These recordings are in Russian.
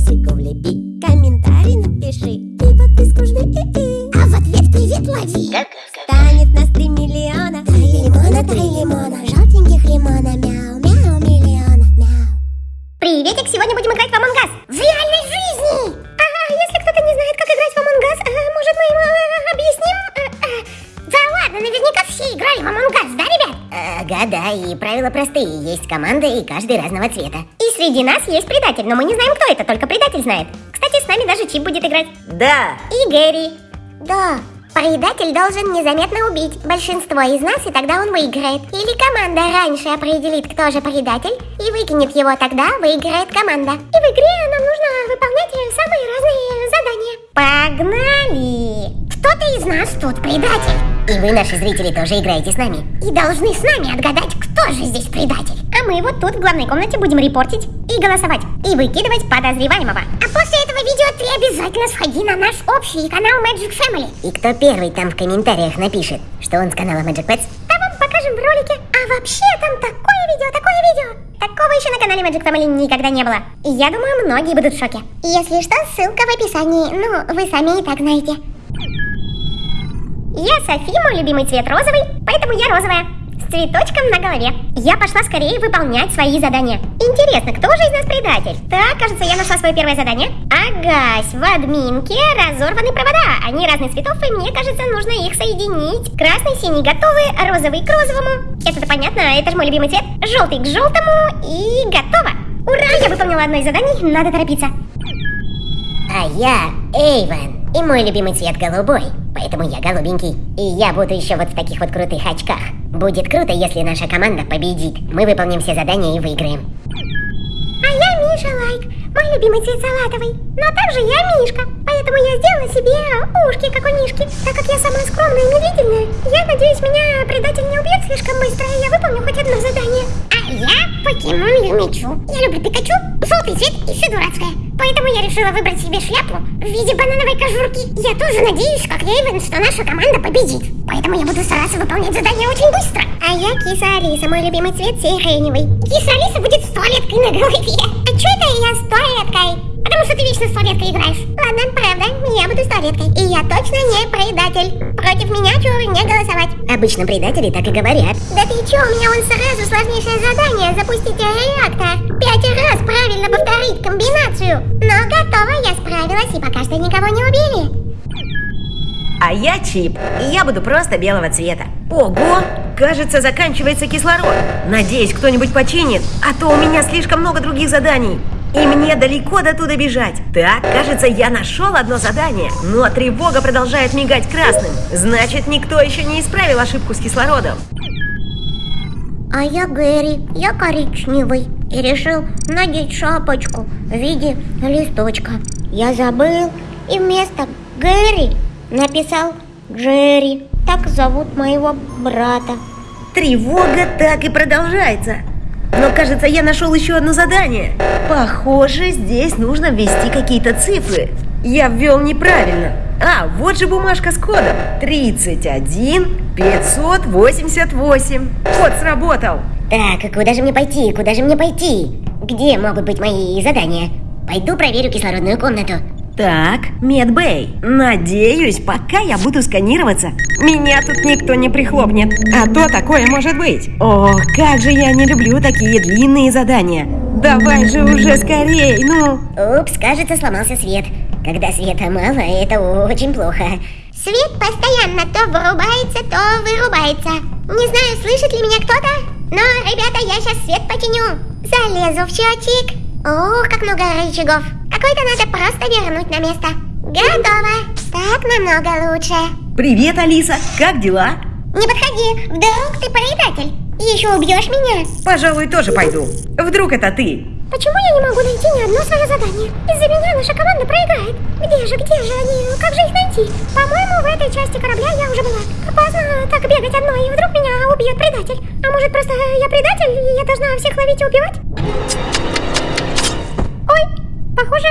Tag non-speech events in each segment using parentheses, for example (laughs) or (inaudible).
Лайкосику влепи, комментарий напиши. И подписку жми, и -и. А в ответ привет лови. Станет нас три миллиона. Три лимона, три лимона. Желтеньких лимона. Мяу, мяу, миллиона Мяу. Приветик, сегодня будем играть Ага, да, и правила простые. Есть команда, и каждый разного цвета. И среди нас есть предатель, но мы не знаем, кто это, только предатель знает. Кстати, с нами даже Чип будет играть. Да, И Гэри. Да Предатель должен незаметно убить большинство из нас, и тогда он выиграет. Или команда раньше определит, кто же предатель, и выкинет его, тогда выиграет команда. И в игре нам нужно выполнять самые разные задания. Погнали! Кто-то из нас тут предатель. И вы, наши зрители, тоже играете с нами. И должны с нами отгадать, кто же здесь предатель. А мы вот тут в главной комнате будем репортить и голосовать, и выкидывать подозреваемого. А после этого видео ты обязательно сходи на наш общий канал Magic Family. И кто первый там в комментариях напишет, что он с канала Magic Pets, Да вам покажем в ролике. А вообще там такое видео, такое видео. такого еще на канале Magic Family никогда не было. И я думаю, многие будут в шоке. Если что, ссылка в описании. Ну, вы сами и так знаете. Я Софи, мой любимый цвет розовый, поэтому я розовая. С цветочком на голове. Я пошла скорее выполнять свои задания. Интересно, кто же из нас предатель? Так, кажется, я нашла свое первое задание. Агась, в админке разорваны провода. Они разных цветов, и мне кажется, нужно их соединить. Красный, синий готовы, розовый к розовому. Это-то понятно, это же мой любимый цвет. Желтый к желтому и готово. Ура, я выполнила одно из заданий, надо торопиться. А я Эйвен. И мой любимый цвет голубой. Поэтому я голубенький. И я буду еще вот в таких вот крутых очках. Будет круто, если наша команда победит. Мы выполним все задания и выиграем. А я Миша Лайк, мой любимый цвет салатовый. Но также я Мишка, поэтому я сделала себе ушки, как у Мишки. Так как я самая скромная и медлительная, я надеюсь, меня предатель не убьет слишком быстро, и я выполню хоть одно задание. Покемон Юмичу. Я люблю Пикачу, желтый цвет и все дурацкое. Поэтому я решила выбрать себе шляпу в виде банановой кожурки. Я тоже надеюсь, как Рейвен, что наша команда победит. Поэтому я буду стараться выполнять задание очень быстро. А я киса Алиса, мой любимый цвет сиреневый. Киса Алиса будет с туалеткой на голове. А что это я с туалеткой? Потому что ты вечно с туалеткой играешь. Ладно, правда, я буду с туалеткой. И я точно не предатель. Против меня чего не голосовать. Обычно предатели так и говорят. Да ты чё, у меня вон сразу сложнейшее задание запустить реактор. Пять раз правильно повторить комбинацию. Но готово, я справилась и пока что никого не убили. а я Чип, и я буду просто белого цвета. Ого! Кажется, заканчивается кислород. Надеюсь, кто-нибудь починит, а то у меня слишком много других заданий. И мне далеко до туда бежать. Так, кажется, я нашел одно задание, но тревога продолжает мигать красным. Значит, никто еще не исправил ошибку с кислородом. А я Гэри, я коричневый и решил надеть шапочку в виде листочка. Я забыл и вместо Гэри написал Джерри. Так зовут моего брата. Тревога так и продолжается. Но кажется, я нашел еще одно задание. Похоже, здесь нужно ввести какие-то цифры. Я ввел неправильно. А, вот же бумажка с кодом. 31 588. Код сработал. Так, а куда же мне пойти? Куда же мне пойти? Где могут быть мои задания? Пойду проверю кислородную комнату. Так, Медбэй, надеюсь, пока я буду сканироваться, меня тут никто не прихлопнет. А то такое может быть. О, как же я не люблю такие длинные задания. Давай же уже скорей, ну. Упс, кажется, сломался свет. Когда света мало, это очень плохо. Свет постоянно то вырубается, то вырубается. Не знаю, слышит ли меня кто-то, но, ребята, я сейчас свет починю. Залезу в счетчик. Ох, как много рычагов. Какой-то надо просто вернуть на место. Готово. Так намного лучше. Привет, Алиса, как дела? Не подходи, вдруг ты предатель. Еще убьешь меня. Пожалуй, тоже пойду. Вдруг это ты? Почему я не могу найти ни одно свое задание? Из-за меня наша команда проиграет. Где же, где же они? Как же их найти? По-моему, в этой части корабля я уже была. Опасно так бегать одной, и вдруг меня убьет предатель. А может, просто я предатель, и я должна всех ловить и убивать? Похоже,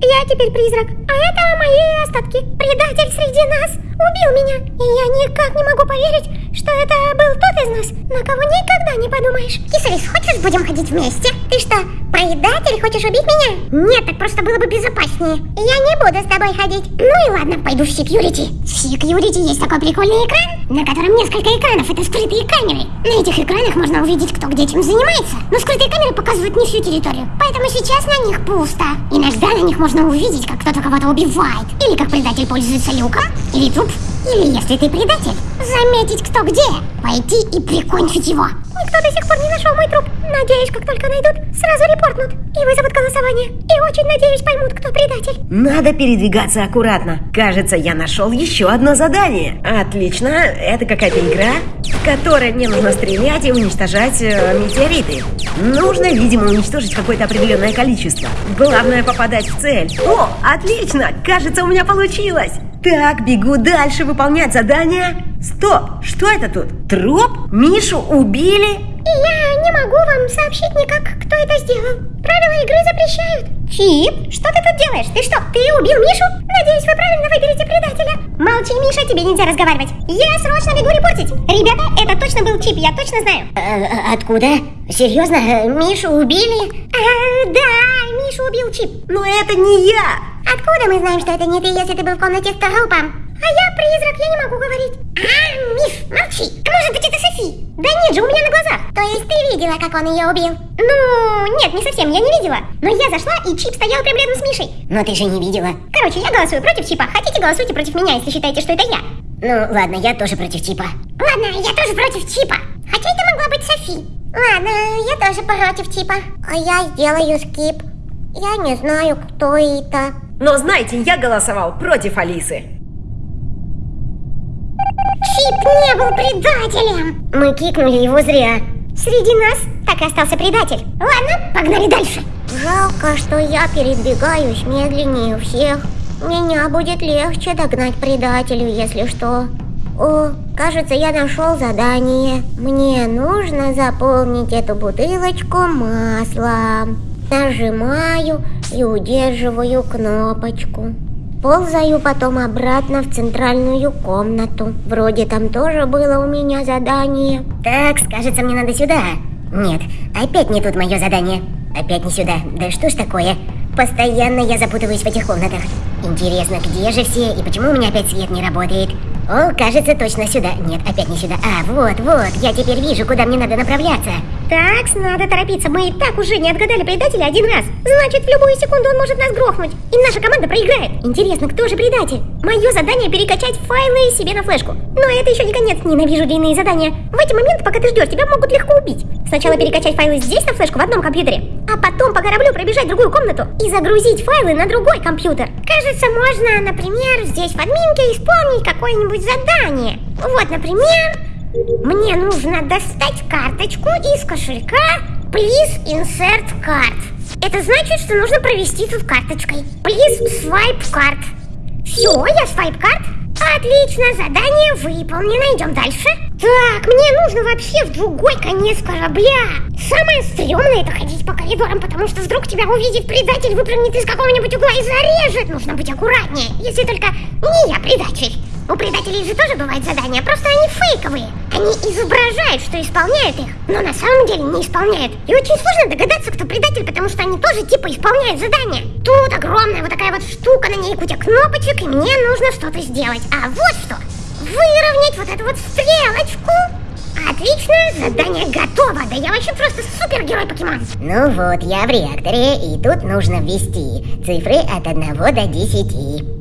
я теперь призрак. А это мои остатки. Предатель среди нас убил меня. И я никак не могу поверить, что это был тот из нас, на кого никогда не подумаешь. Кисарис, хочешь будем ходить вместе? Ты что, предатель, хочешь убить меня? Нет, так просто было бы безопаснее. Я не буду с тобой ходить. Ну и ладно, пойду в секьюрити. В секьюрити есть такой прикольный экран, на котором несколько экранов, это скрытые камеры. На этих экранах можно увидеть, кто где чем занимается. Но скрытые камеры показывают не всю территорию, поэтому сейчас на них пусто. Иногда на них можно увидеть, как кто-то кого-то убивает, или как предатель пользуется люком, или труп, или если ты предатель, заметить кто где, пойти и прикончить его. Никто до сих пор не нашел мой труп. Надеюсь, как только найдут, сразу репортнут и вызовут голосование. И очень надеюсь, поймут, кто предатель. Надо передвигаться аккуратно. Кажется, я нашел еще одно задание. Отлично, это какая-то игра, в которой мне нужно стрелять и уничтожать э, метеориты. Нужно, видимо, уничтожить какое-то определенное количество. Главное попадать в цель. О, отлично! Кажется, у меня получилось! Так, бегу дальше выполнять задание. Стоп, что это тут? Труп? Мишу убили? И я не могу вам сообщить никак, кто это сделал. Правила игры запрещают. Чип, что ты тут делаешь? Ты что, ты убил Мишу? Надеюсь, вы правильно выберете предателя. Молчи, Миша, тебе нельзя разговаривать. Я срочно бегу репортить. Ребята, это точно был Чип, я точно знаю. Э, откуда? Серьезно? Э, Мишу убили? А, да, Мишу убил Чип. Но это не я! Откуда мы знаем, что это не ты, если ты был в комнате с трупом? А я призрак, я не могу говорить. А, Миф, молчи. А может быть это Софи? Да нет же, у меня на глазах. То есть ты видела, как он ее убил? Ну, нет, не совсем, я не видела. Но я зашла, и Чип стоял прямо рядом с Мишей. Но ты же не видела. Короче, я голосую против Чипа. Хотите, голосуйте против меня, если считаете, что это я. Ну, ладно, я тоже против Чипа. Ладно, я тоже против Чипа. Хотя это могла быть Софи. Ладно, я тоже против Чипа. А я сделаю скип. Я не знаю, кто это. Но знаете, я голосовал против Алисы. Чип не был предателем! Мы кикнули его зря. Среди нас так и остался предатель. Ладно, погнали дальше. Жалко, что я передвигаюсь медленнее всех. Меня будет легче догнать предателю, если что. О, кажется, я нашел задание. Мне нужно заполнить эту бутылочку маслом. Нажимаю и удерживаю кнопочку. Ползаю потом обратно в центральную комнату. Вроде там тоже было у меня задание. Так, кажется, мне надо сюда. Нет, опять не тут мое задание. Опять не сюда. Да что ж такое? Постоянно я запутываюсь в этих комнатах. Интересно, где же все и почему у меня опять свет не работает? О, кажется, точно сюда. Нет, опять не сюда. А, вот, вот, я теперь вижу, куда мне надо направляться. Так, надо торопиться. Мы и так уже не отгадали предателя один раз. Значит, в любую секунду он может нас грохнуть. И наша команда проиграет. Интересно, кто же предатель? Мое задание перекачать файлы себе на флешку. Но это еще не конец. Ненавижу длинные задания. Эти моменты, пока ты ждешь, тебя могут легко убить. Сначала перекачать файлы здесь на флешку в одном компьютере, а потом по кораблю пробежать в другую комнату и загрузить файлы на другой компьютер. Кажется, можно, например, здесь в админке исполнить какое-нибудь задание. Вот, например, мне нужно достать карточку из кошелька Please insert card. Это значит, что нужно провести тут карточкой. Please swipe card. Все, я свайп карт. Отлично, задание выполнено. Идем дальше. Так, мне нужно вообще в другой конец корабля. Самое стрёмное это ходить по коридорам, потому что вдруг тебя увидит предатель, выпрыгнет из какого-нибудь угла и зарежет. Нужно быть аккуратнее, если только не я предатель. У предателей же тоже бывают задания, просто они фейковые. Они изображают, что исполняют их, но на самом деле не исполняют. И очень сложно догадаться, кто предатель, потому что они тоже типа исполняют задания. Тут огромная вот такая вот штука, на ней куча кнопочек, и мне нужно что-то сделать. А вот что. Выровнять вот эту вот стрелочку. Отлично, задание готово. Да я вообще просто супергерой покемон. Ну вот, я в реакторе, и тут нужно ввести цифры от 1 до 10.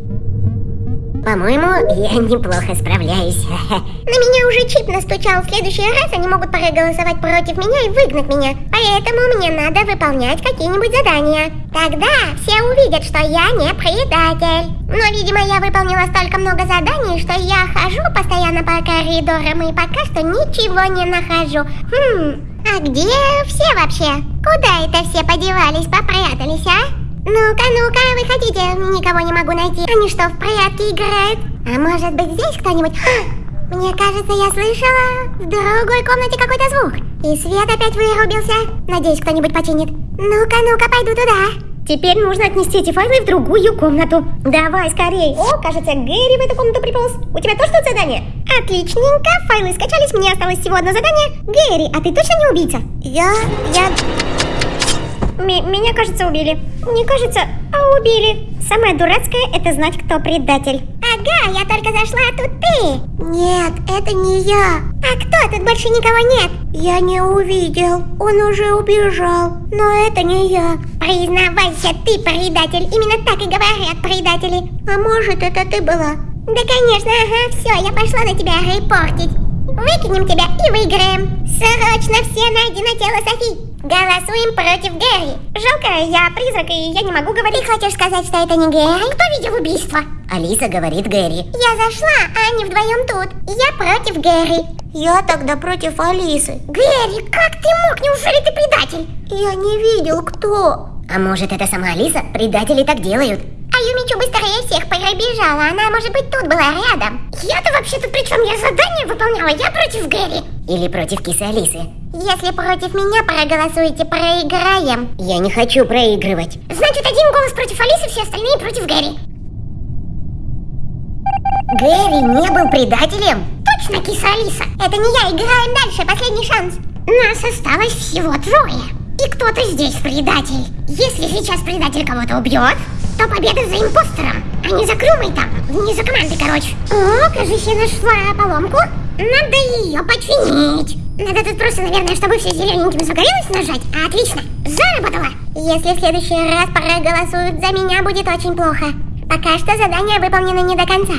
По-моему, я неплохо справляюсь. (laughs) На меня уже чип настучал. В следующий раз они могут проголосовать против меня и выгнать меня. Поэтому мне надо выполнять какие-нибудь задания. Тогда все увидят, что я не предатель. Но, видимо, я выполнила столько много заданий, что я хожу постоянно по коридорам и пока что ничего не нахожу. Хм, а где все вообще? Куда это все подевались, попрятались, а? Ну-ка, ну-ка, выходите, никого не могу найти. Они что, в прятки играют? А может быть здесь кто-нибудь? Мне кажется, я слышала в другой комнате какой-то звук. И свет опять вырубился. Надеюсь, кто-нибудь починит. Ну-ка, ну-ка, пойду туда. Теперь нужно отнести эти файлы в другую комнату. Давай, скорей. О, кажется, Гэри в эту комнату приполз. У тебя тоже тут задание? Отличненько, файлы скачались, мне осталось всего одно задание. Гэри, а ты точно не убийца? Я... я... М- меня, кажется, убили. Не кажется, а убили. Самое дурацкое это знать, кто предатель. Ага, я только зашла, а тут ты. Нет, это не я. А кто? Тут больше никого нет. Я не увидел. Он уже убежал. Но это не я. Признавайся, ты предатель. Именно так и говорят предатели. А может, это ты была? Да, конечно, ага, все, я пошла на тебя репортить. Выкинем тебя и выиграем. Срочно все найди на тело Софи. Голосуем против Гэри. Жалко, я призрак, и я не могу говорить. Ты хочешь сказать, что это не Гэри? Кто видел убийство? Алиса говорит Гэри. Я зашла, а они вдвоем тут. Я против Гэри. Я тогда против Алисы. Гэри, как ты мог? Неужели ты предатель? Я не видел, кто. А может, это сама Алиса? Предатели так делают. А Юмичу быстрее всех пробежала. Она, может быть, тут была рядом. Я-то вообще-то при чем? Я задание выполняла. Я против Гэри. Или против кисы Алисы. Если против меня проголосуете, проиграем. Я не хочу проигрывать. Значит, один голос против Алисы, все остальные против Гэри. Гэри не был предателем? Точно, киса Алиса. Это не я, играем дальше, последний шанс. Нас осталось всего трое. И кто-то здесь предатель. Если сейчас предатель кого-то убьет, то победа за импостером, а не за Крюмой там, не за командой, короче. О, кажется, я нашла поломку. Надо ее починить. Надо тут просто, наверное, чтобы все зелененьким загорелось нажать. Отлично, заработала. Если в следующий раз проголосуют за меня, будет очень плохо. Пока что задание выполнено не до конца.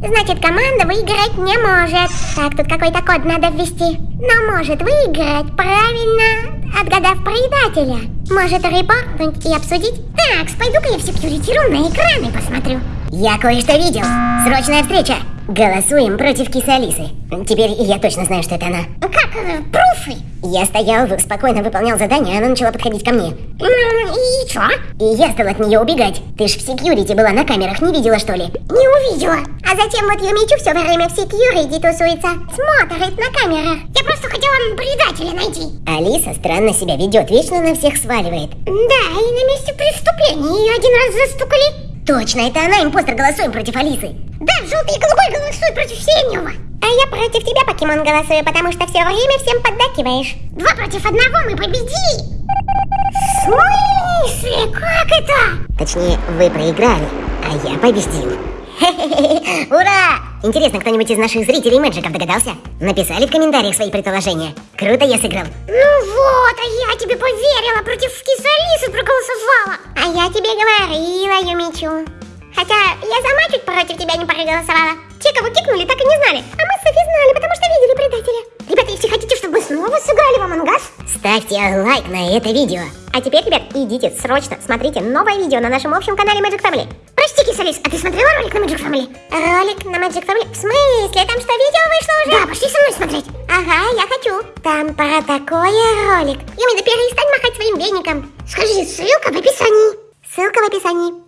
Значит, команда выиграть не может. Так, тут какой-то код надо ввести. Но может выиграть, правильно отгадав предателя. Может репортнуть и обсудить? Так, пойду-ка я в секьюритиру на экраны посмотрю. Я кое-что видел. Срочная встреча. Голосуем против кисы Алисы. Теперь я точно знаю, что это она. Как? Э, пруфы? Я стоял, спокойно выполнял задание, она начала подходить ко мне. И чё? И я стал от нее убегать. Ты ж в секьюрити была на камерах, не видела что ли? Не увидела. А затем вот Юмичу все время в секьюрити тусуется. Смотрит на камерах. Я просто хотела предателя найти. Алиса странно себя ведет, вечно на всех сваливает. Да, и на месте преступления ее один раз застукали. Точно, это она, импостер, голосуем против Алисы. Да, желтый и голубой голосуй против синего. А я против тебя, покемон, голосую, потому что все время всем поддакиваешь. Два против одного мы победили. В смысле? Как это? Точнее, вы проиграли, а я победил. (laughs) Ура! Интересно, кто-нибудь из наших зрителей Мэджиков догадался? Написали в комментариях свои предположения. Круто я сыграл. Ну вот, а я тебе поверила, против кисы Алисы проголосовала. А я тебе говорила, Юмичу. Хотя я сама чуть против тебя не проголосовала. Те, кого кикнули, так и не знали. А мы с Софи знали, потому что видели предателя. Ребята, если хотите, чтобы мы снова сыграли в Амангас, ставьте лайк на это видео. А теперь, ребят, идите срочно, смотрите новое видео на нашем общем канале Magic Family. Прости, Кисалис, а ты смотрела ролик на Magic Family? Ролик на Magic Family? В смысле? Там что, видео вышло уже? Да, пошли со мной смотреть. Ага, я хочу. Там про такое ролик. Юми, да перестань махать своим веником. Скажи, ссылка в описании. Ссылка в описании.